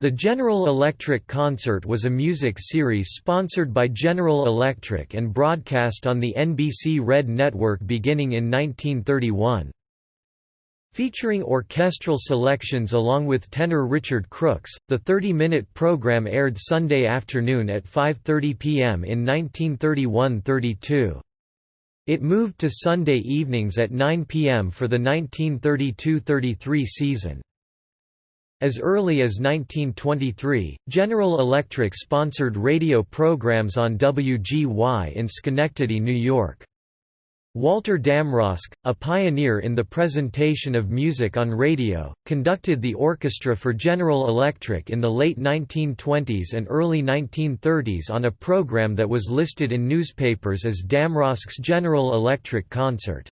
The General Electric Concert was a music series sponsored by General Electric and broadcast on the NBC Red Network beginning in 1931. Featuring orchestral selections along with tenor Richard Crooks, the 30-minute program aired Sunday afternoon at 5.30 p.m. in 1931–32. It moved to Sunday evenings at 9 p.m. for the 1932–33 season. As early as 1923, General Electric sponsored radio programs on WGY in Schenectady, New York. Walter Damrosch, a pioneer in the presentation of music on radio, conducted the orchestra for General Electric in the late 1920s and early 1930s on a program that was listed in newspapers as Damrosch's General Electric Concert.